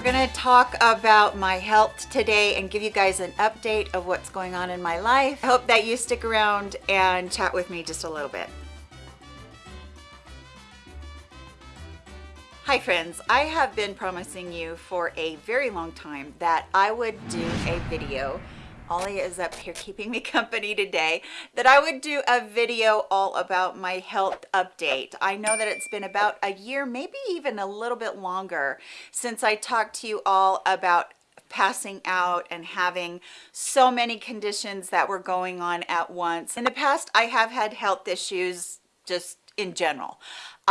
We're gonna talk about my health today and give you guys an update of what's going on in my life. I hope that you stick around and chat with me just a little bit. Hi friends, I have been promising you for a very long time that I would do a video Ollie is up here keeping me company today, that I would do a video all about my health update. I know that it's been about a year, maybe even a little bit longer since I talked to you all about passing out and having so many conditions that were going on at once. In the past, I have had health issues just in general.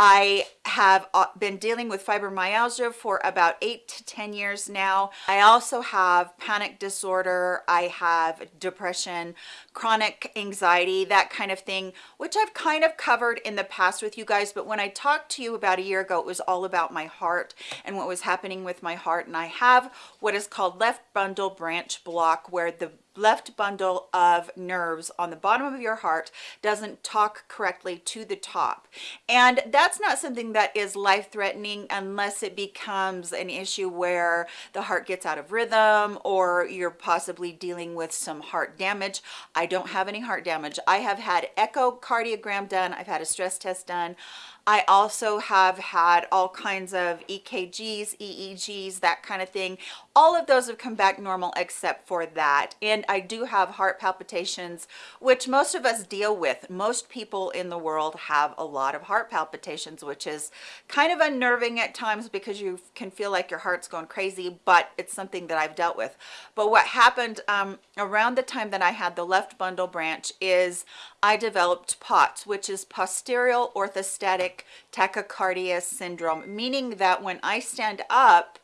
I have uh, been dealing with fibromyalgia for about eight to 10 years now. I also have panic disorder. I have depression, chronic anxiety, that kind of thing, which I've kind of covered in the past with you guys. But when I talked to you about a year ago, it was all about my heart and what was happening with my heart. And I have what is called left bundle branch block where the left bundle of nerves on the bottom of your heart doesn't talk correctly to the top and that's not something that is life-threatening unless it becomes an issue where the heart gets out of rhythm or you're possibly dealing with some heart damage. I don't have any heart damage. I have had echocardiogram done. I've had a stress test done. I also have had all kinds of EKGs, EEGs, that kind of thing. All of those have come back normal except for that. And I do have heart palpitations, which most of us deal with. Most people in the world have a lot of heart palpitations, which is kind of unnerving at times because you can feel like your heart's going crazy, but it's something that I've dealt with. But what happened um, around the time that I had the left bundle branch is I developed POTS, which is posterior orthostatic tachycardia syndrome, meaning that when I stand up,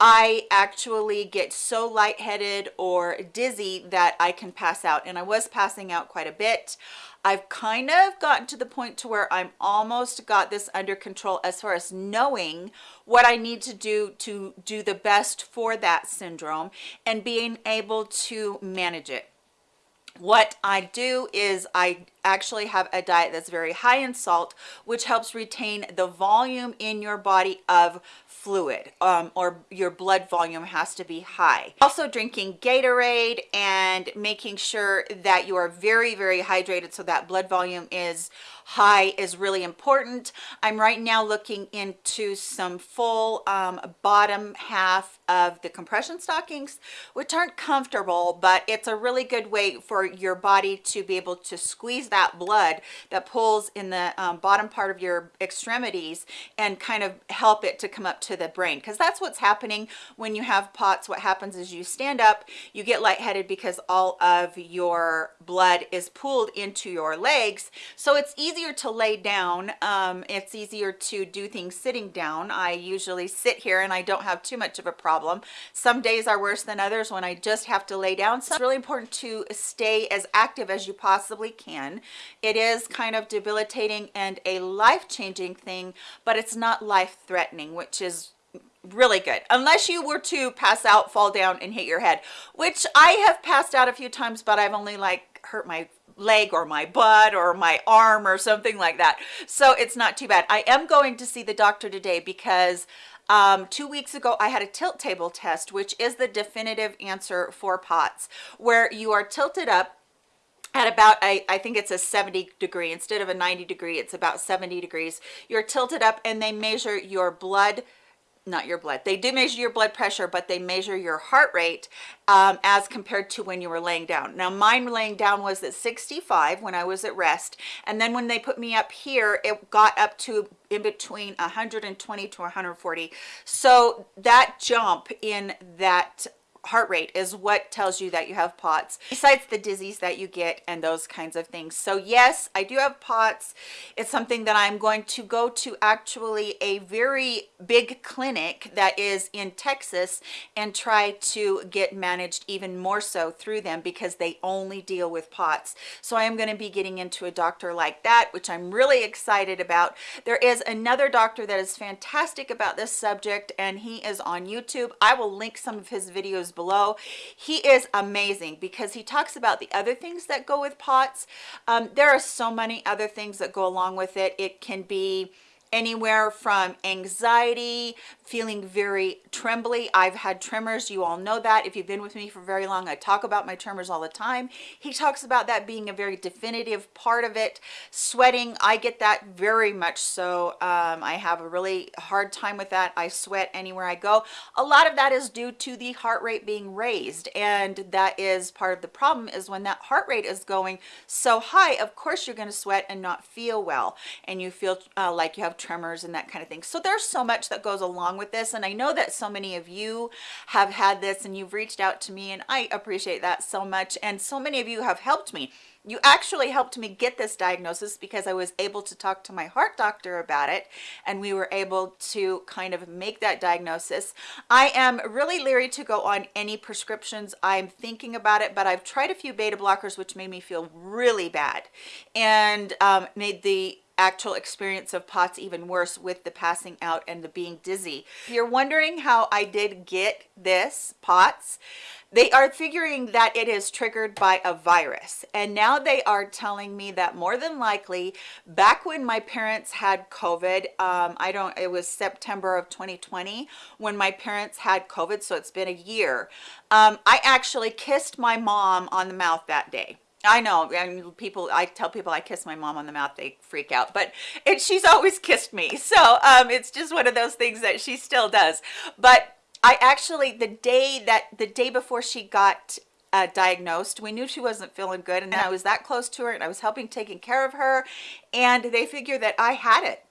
I actually get so lightheaded or dizzy that I can pass out. And I was passing out quite a bit. I've kind of gotten to the point to where I'm almost got this under control as far as knowing what I need to do to do the best for that syndrome and being able to manage it what I do is I actually have a diet that's very high in salt which helps retain the volume in your body of fluid um, or your blood volume has to be high. Also drinking Gatorade and making sure that you are very very hydrated so that blood volume is high is really important. I'm right now looking into some full um, bottom half of the compression stockings which aren't comfortable but it's a really good way for your body to be able to squeeze that blood that pulls in the um, bottom part of your extremities and kind of help it to come up to the brain. Because that's what's happening when you have POTS. What happens is you stand up you get lightheaded because all of your blood is pulled into your legs. So it's easier to lay down um, it's easier to do things sitting down. I usually sit here and I don't have too much of a problem. Some days are worse than others when I just have to lay down. So it's really important to stay as active as you possibly can it is kind of debilitating and a life-changing thing but it's not life-threatening which is really good. Unless you were to pass out fall down and hit your head which i have passed out a few times but i've only like hurt my leg or my butt or my arm or something like that. So it's not too bad. I am going to see the doctor today because um, two weeks ago I had a tilt table test which is the definitive answer for POTS where you are tilted up at about I, I think it's a 70 degree instead of a 90 degree it's about 70 degrees. You're tilted up and they measure your blood not your blood they do measure your blood pressure but they measure your heart rate um, as compared to when you were laying down. Now mine laying down was at 65 when i was at rest and then when they put me up here it got up to in between 120 to 140 so that jump in that heart rate is what tells you that you have POTS besides the disease that you get and those kinds of things. So yes I do have POTS. It's something that I'm going to go to actually a very big clinic that is in Texas and try to get managed even more so through them because they only deal with POTS. So I am going to be getting into a doctor like that which I'm really excited about. There is another doctor that is fantastic about this subject and he is on YouTube. I will link some of his videos below. He is amazing because he talks about the other things that go with POTS. Um, there are so many other things that go along with it. It can be anywhere from anxiety feeling very trembly. I've had tremors. You all know that. If you've been with me for very long i talk about my tremors all the time. He talks about that being a very definitive part of it. Sweating i get that very much so. Um, i have a really hard time with that. I sweat anywhere i go. A lot of that is due to the heart rate being raised and that is part of the problem is when that heart rate is going so high of course you're going to sweat and not feel well and you feel uh, like you have tremors and that kind of thing so there's so much that goes along with this and i know that so many of you have had this and you've reached out to me and i appreciate that so much and so many of you have helped me you actually helped me get this diagnosis because I was able to talk to my heart doctor about it and we were able to kind of make that diagnosis. I am really leery to go on any prescriptions. I'm thinking about it, but I've tried a few beta blockers which made me feel really bad and um, made the actual experience of POTS even worse with the passing out and the being dizzy. If you're wondering how I did get this POTS, they are figuring that it is triggered by a virus. And now they are telling me that more than likely back when my parents had covid um, i don't it was september of 2020 when my parents had covid so it's been a year. Um, i actually kissed my mom on the mouth that day I know, and people, I tell people I kiss my mom on the mouth, they freak out, but it, she's always kissed me. So um, it's just one of those things that she still does. But I actually, the day that, the day before she got uh, diagnosed, we knew she wasn't feeling good. And I was that close to her and I was helping taking care of her. And they figured that I had it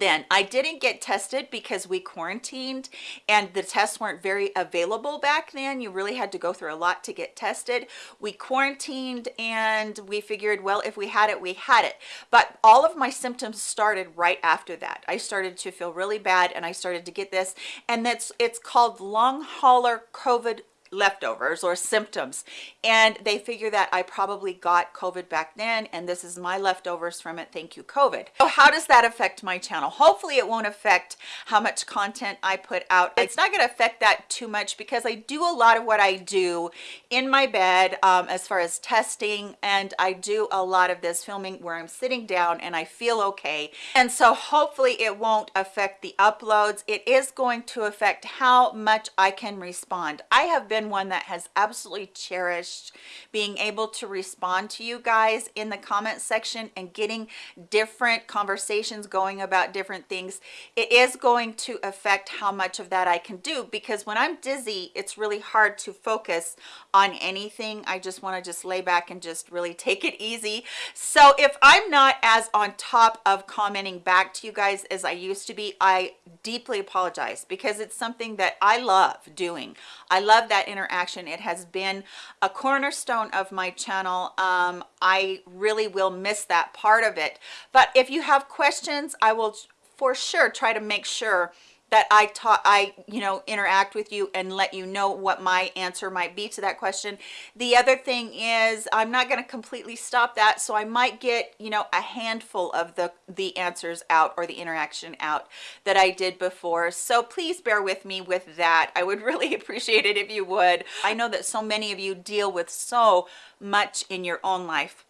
then i didn't get tested because we quarantined and the tests weren't very available back then. You really had to go through a lot to get tested. We quarantined and we figured well if we had it we had it. But all of my symptoms started right after that. I started to feel really bad and i started to get this. And that's it's called long hauler covid leftovers or symptoms. And they figure that I probably got COVID back then and this is my leftovers from it. Thank you COVID. So how does that affect my channel? Hopefully it won't affect how much content I put out. It's not going to affect that too much because I do a lot of what I do in my bed um, as far as testing and I do a lot of this filming where I'm sitting down and I feel okay. And so hopefully it won't affect the uploads. It is going to affect how much I can respond. I have been been one that has absolutely cherished being able to respond to you guys in the comment section and getting different conversations going about different things. It is going to affect how much of that i can do because when i'm dizzy it's really hard to focus on anything. I just want to just lay back and just really take it easy. So if i'm not as on top of commenting back to you guys as i used to be i deeply apologize because it's something that i love doing. I love that interaction. It has been a cornerstone of my channel. Um, i really will miss that part of it. But if you have questions i will for sure try to make sure that I taught I you know interact with you and let you know what my answer might be to that question. The other thing is I'm not going to completely stop that so I might get you know a handful of the the answers out or the interaction out that I did before. So please bear with me with that. I would really appreciate it if you would. I know that so many of you deal with so much in your own life.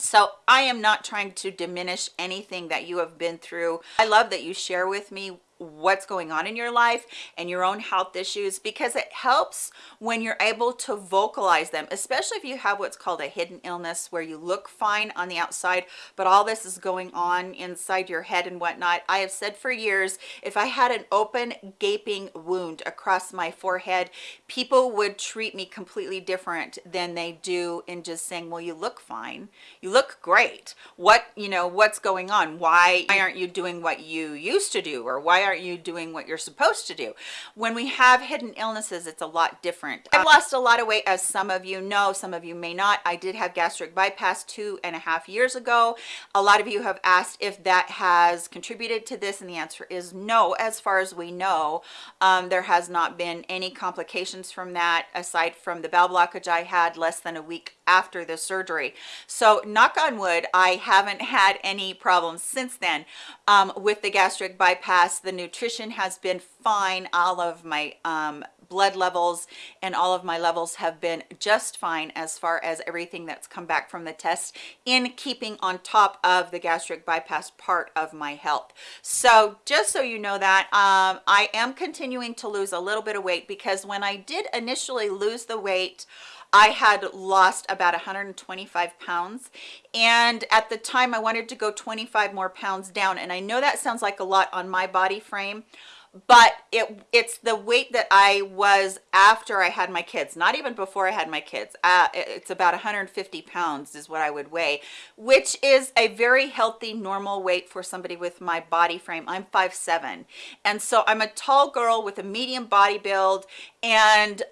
So i am not trying to diminish anything that you have been through. I love that you share with me what's going on in your life and your own health issues because it helps when you're able to vocalize them especially if you have what's called a hidden illness where you look fine on the outside but all this is going on inside your head and whatnot. I have said for years if i had an open gaping wound across my forehead people would treat me completely different than they do in just saying well you look fine. You look great. What you know what's going on? Why aren't you doing what you used to do? Or why aren't you doing what you're supposed to do? When we have hidden illnesses it's a lot different. I've lost a lot of weight as some of you know some of you may not. I did have gastric bypass two and a half years ago. A lot of you have asked if that has contributed to this and the answer is no. As far as we know um, there has not been any complications from that aside from the bowel blockage i had less than a week after the surgery. So knock on wood i haven't had any problems since then um, with the gastric bypass the nutrition has been fine. All of my um, blood levels and all of my levels have been just fine as far as everything that's come back from the test in keeping on top of the gastric bypass part of my health. So just so you know that um, i am continuing to lose a little bit of weight because when i did initially lose the weight I had lost about 125 pounds and at the time I wanted to go 25 more pounds down and I know that sounds like a lot on my body frame but it it's the weight that I was after I had my kids not even before I had my kids. Uh, it's about 150 pounds is what I would weigh which is a very healthy normal weight for somebody with my body frame. I'm 5'7 and so I'm a tall girl with a medium body build and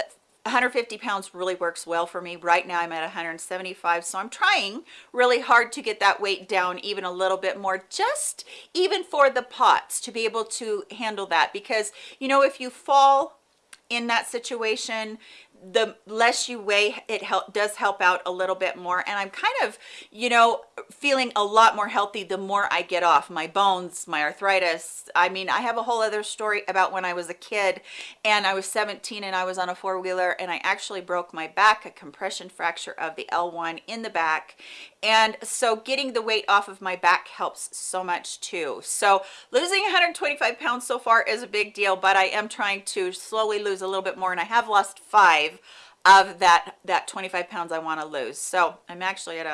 150 pounds really works well for me. Right now i'm at 175 so i'm trying really hard to get that weight down even a little bit more just even for the POTS to be able to handle that. Because you know if you fall in that situation the less you weigh it help does help out a little bit more. And i'm kind of you know feeling a lot more healthy the more i get off my bones my arthritis. I mean i have a whole other story about when i was a kid and i was 17 and i was on a four-wheeler and i actually broke my back a compression fracture of the l1 in the back. And so getting the weight off of my back helps so much too. So losing 125 pounds so far is a big deal but i am trying to slowly lose a little bit more and i have lost five of that that 25 pounds i want to lose. So i'm actually at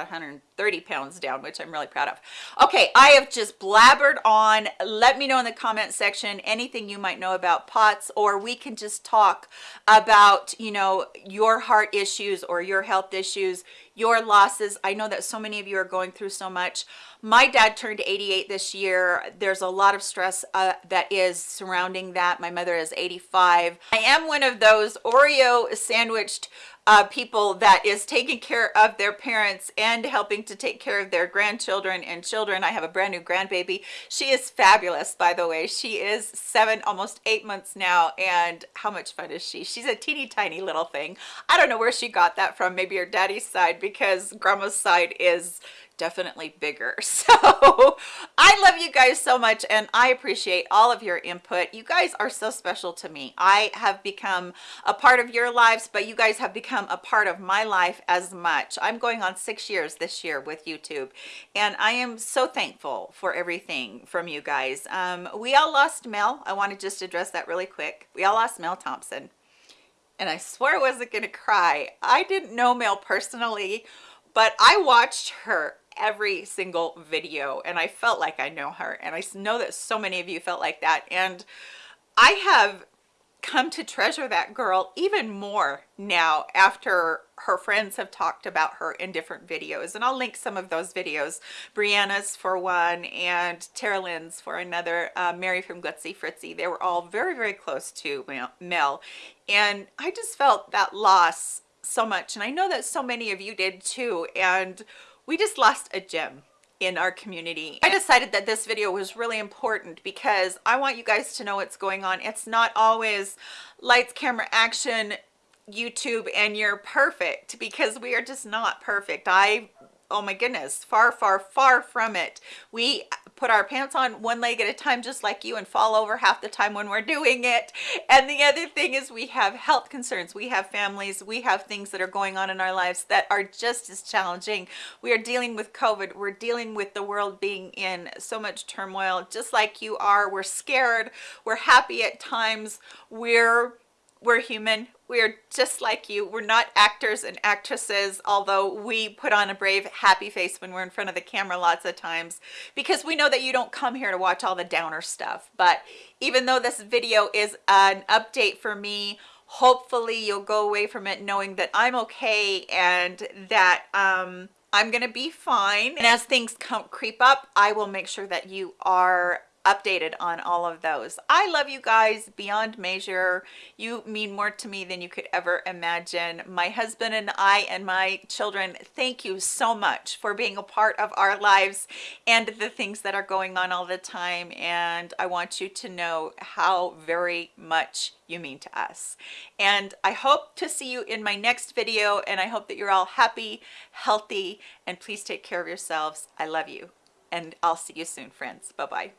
130 pounds down which i'm really proud of. Okay i have just blabbered on. Let me know in the comment section anything you might know about POTS or we can just talk about you know your heart issues or your health issues your losses. I know that so many of you are going through so much. My dad turned 88 this year. There's a lot of stress uh, that is surrounding that. My mother is 85 i am one of those oreo sandwiched uh, people that is taking care of their parents and helping to take care of their grandchildren and children. I have a brand new grandbaby. She is fabulous, by the way. She is seven, almost eight months now. And how much fun is she? She's a teeny tiny little thing. I don't know where she got that from. Maybe her daddy's side because grandma's side is definitely bigger. So i love you guys so much and i appreciate all of your input. You guys are so special to me. I have become a part of your lives but you guys have become a part of my life as much. I'm going on six years this year with youtube and i am so thankful for everything from you guys. Um, we all lost mel. I want to just address that really quick. We all lost mel thompson and i swear i wasn't gonna cry. I didn't know mel personally but I watched her every single video and I felt like I know her and I know that so many of you felt like that and I have come to treasure that girl even more now after her friends have talked about her in different videos and I'll link some of those videos. Brianna's for one and Tara Lynn's for another uh, Mary from Gutsy Fritzy. They were all very very close to Mel and I just felt that loss so much and I know that so many of you did too and we just lost a gem in our community. I decided that this video was really important because I want you guys to know what's going on. It's not always lights, camera, action, YouTube, and you're perfect because we are just not perfect. I oh my goodness far far far from it. We put our pants on one leg at a time just like you and fall over half the time when we're doing it. And the other thing is we have health concerns. We have families. We have things that are going on in our lives that are just as challenging. We are dealing with covid. We're dealing with the world being in so much turmoil. Just like you are we're scared. We're happy at times. We're we're human we're just like you. We're not actors and actresses although we put on a brave happy face when we're in front of the camera lots of times because we know that you don't come here to watch all the downer stuff. But even though this video is an update for me hopefully you'll go away from it knowing that i'm okay and that um i'm gonna be fine. And as things come creep up i will make sure that you are updated on all of those. I love you guys beyond measure. You mean more to me than you could ever imagine. My husband and i and my children thank you so much for being a part of our lives and the things that are going on all the time. And i want you to know how very much you mean to us. And i hope to see you in my next video and i hope that you're all happy healthy and please take care of yourselves. I love you and i'll see you soon friends. Bye bye